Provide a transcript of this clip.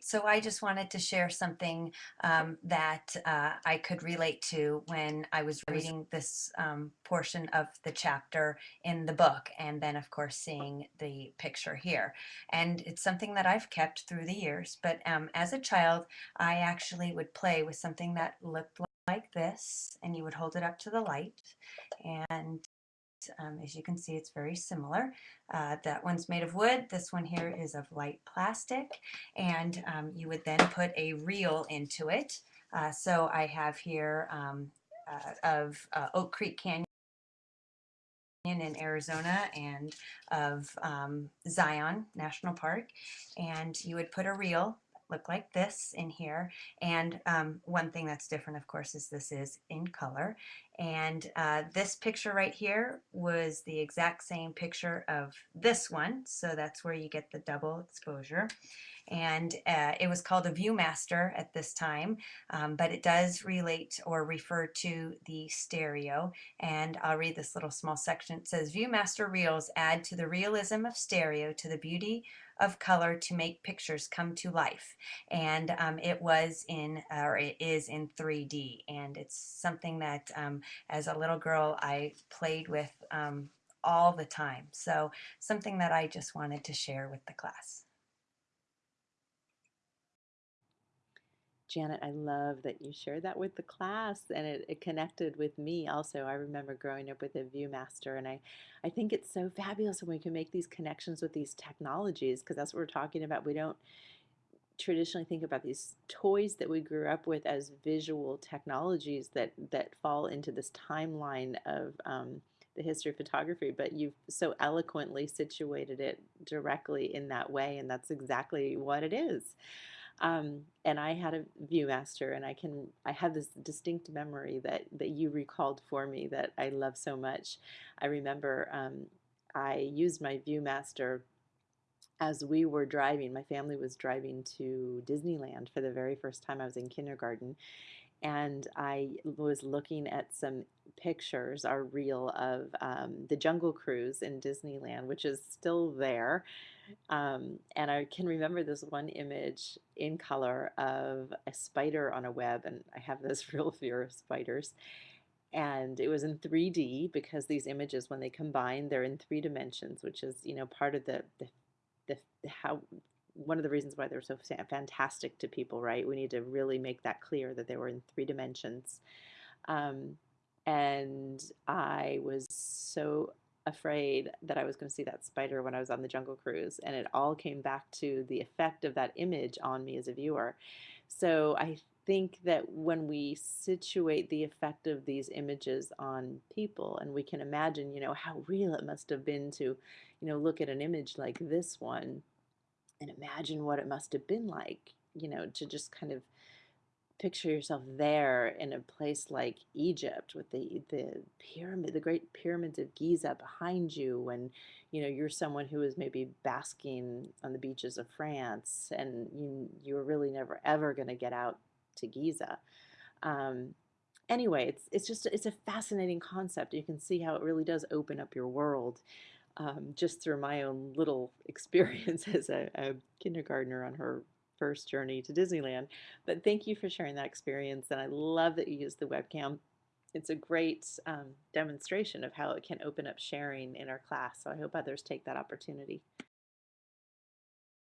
So I just wanted to share something um, that uh, I could relate to when I was reading this um, portion of the chapter in the book, and then, of course, seeing the picture here. And it's something that I've kept through the years. But um, as a child, I actually would play with something that looked like this, and you would hold it up to the light, and um, as you can see, it's very similar. Uh, that one's made of wood. This one here is of light plastic. And um, you would then put a reel into it. Uh, so I have here um, uh, of uh, Oak Creek Canyon in Arizona and of um, Zion National Park. And you would put a reel look like this in here. And um, one thing that's different, of course, is this is in color. And uh, this picture right here was the exact same picture of this one. So that's where you get the double exposure and uh, it was called a Viewmaster at this time, um, but it does relate or refer to the stereo. And I'll read this little small section. It says, Viewmaster reels add to the realism of stereo, to the beauty of color to make pictures come to life. And um, it was in, or it is in 3D. And it's something that um, as a little girl I played with um, all the time. So something that I just wanted to share with the class. Janet, I love that you shared that with the class and it, it, connected with me also. I remember growing up with a Viewmaster and I, I think it's so fabulous when we can make these connections with these technologies because that's what we're talking about. We don't traditionally think about these toys that we grew up with as visual technologies that, that fall into this timeline of um, the history of photography, but you've so eloquently situated it directly in that way and that's exactly what it is. Um, and I had a Viewmaster, and I can I have this distinct memory that that you recalled for me that I love so much. I remember um, I used my Viewmaster as we were driving. My family was driving to Disneyland for the very first time. I was in kindergarten, and I was looking at some pictures, our reel of um, the Jungle Cruise in Disneyland, which is still there. Um, and I can remember this one image in color of a spider on a web, and I have this real fear of spiders. And it was in 3D because these images, when they combine, they're in three dimensions, which is you know part of the the, the, how one of the reasons why they're so fantastic to people, right? We need to really make that clear that they were in three dimensions. Um, and I was so afraid that I was going to see that spider when I was on the Jungle Cruise, and it all came back to the effect of that image on me as a viewer. So I think that when we situate the effect of these images on people, and we can imagine, you know, how real it must have been to, you know, look at an image like this one and imagine what it must have been like, you know, to just kind of picture yourself there in a place like Egypt with the the pyramid, the great pyramids of Giza behind you, when you know you're someone who is maybe basking on the beaches of France, and you you're really never ever going to get out to Giza. Um, anyway, it's it's just it's a fascinating concept. You can see how it really does open up your world. Um, just through my own little experience as a, a kindergartner on her first journey to Disneyland. But thank you for sharing that experience, and I love that you used the webcam. It's a great um, demonstration of how it can open up sharing in our class, so I hope others take that opportunity.